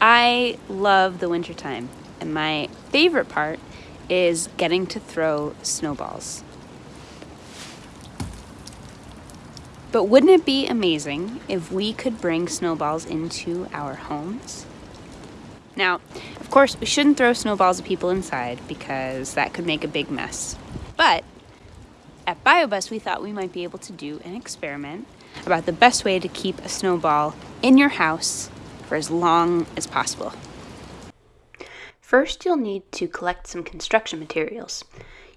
I love the wintertime, and my favorite part is getting to throw snowballs. But wouldn't it be amazing if we could bring snowballs into our homes? Now, of course, we shouldn't throw snowballs at people inside because that could make a big mess. But at BioBus, we thought we might be able to do an experiment about the best way to keep a snowball in your house for as long as possible. First, you'll need to collect some construction materials.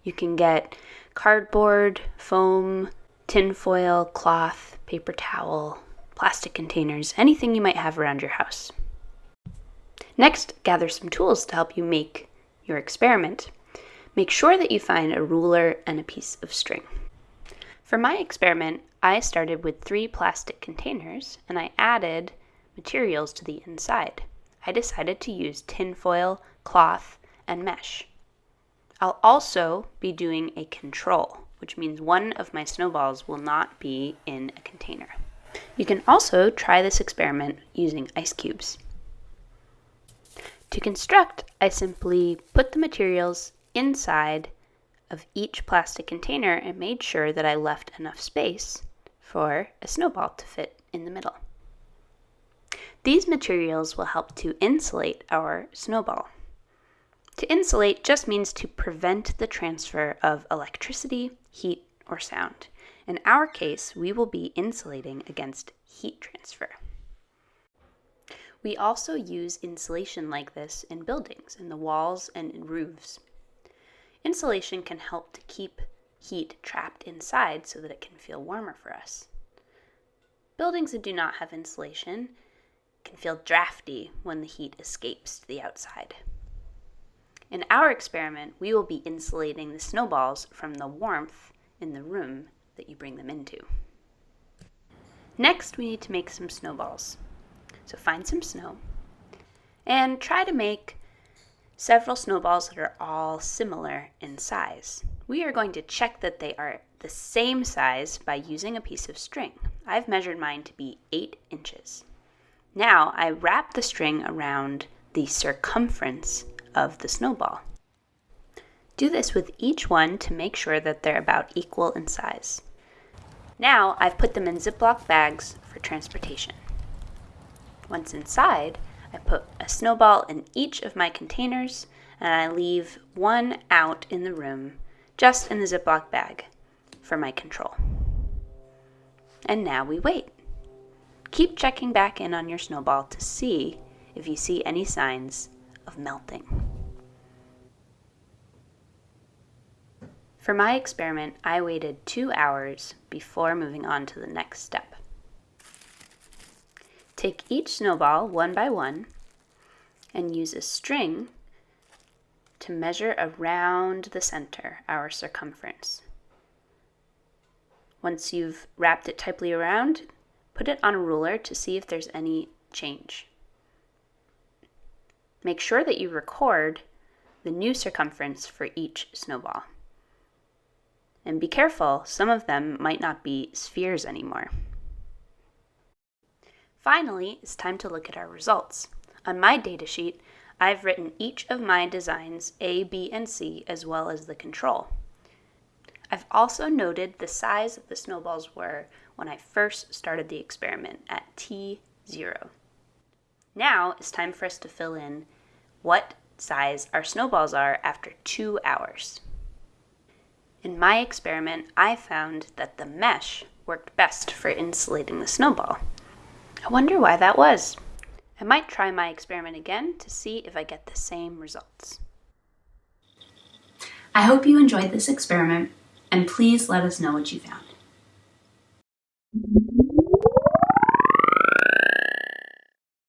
You can get cardboard, foam, tinfoil, cloth, paper towel, plastic containers, anything you might have around your house. Next, gather some tools to help you make your experiment. Make sure that you find a ruler and a piece of string. For my experiment, I started with three plastic containers and I added materials to the inside. I decided to use tinfoil, cloth, and mesh. I'll also be doing a control, which means one of my snowballs will not be in a container. You can also try this experiment using ice cubes. To construct, I simply put the materials inside of each plastic container and made sure that I left enough space for a snowball to fit in the middle. These materials will help to insulate our snowball. To insulate just means to prevent the transfer of electricity, heat, or sound. In our case, we will be insulating against heat transfer. We also use insulation like this in buildings, in the walls and in roofs. Insulation can help to keep heat trapped inside so that it can feel warmer for us. Buildings that do not have insulation can feel drafty when the heat escapes to the outside. In our experiment, we will be insulating the snowballs from the warmth in the room that you bring them into. Next, we need to make some snowballs. So find some snow and try to make several snowballs that are all similar in size. We are going to check that they are the same size by using a piece of string. I've measured mine to be 8 inches. Now I wrap the string around the circumference of the snowball. Do this with each one to make sure that they're about equal in size. Now I've put them in Ziploc bags for transportation. Once inside, I put a snowball in each of my containers and I leave one out in the room, just in the Ziploc bag, for my control. And now we wait. Keep checking back in on your snowball to see if you see any signs of melting. For my experiment, I waited two hours before moving on to the next step. Take each snowball one by one and use a string to measure around the center, our circumference. Once you've wrapped it tightly around, put it on a ruler to see if there's any change. Make sure that you record the new circumference for each snowball. And be careful, some of them might not be spheres anymore. Finally, it's time to look at our results. On my datasheet, I've written each of my designs A, B, and C as well as the control. I've also noted the size that the snowballs were when I first started the experiment at T0. Now it's time for us to fill in what size our snowballs are after two hours. In my experiment, I found that the mesh worked best for insulating the snowball. I wonder why that was. I might try my experiment again to see if I get the same results. I hope you enjoyed this experiment and please let us know what you found.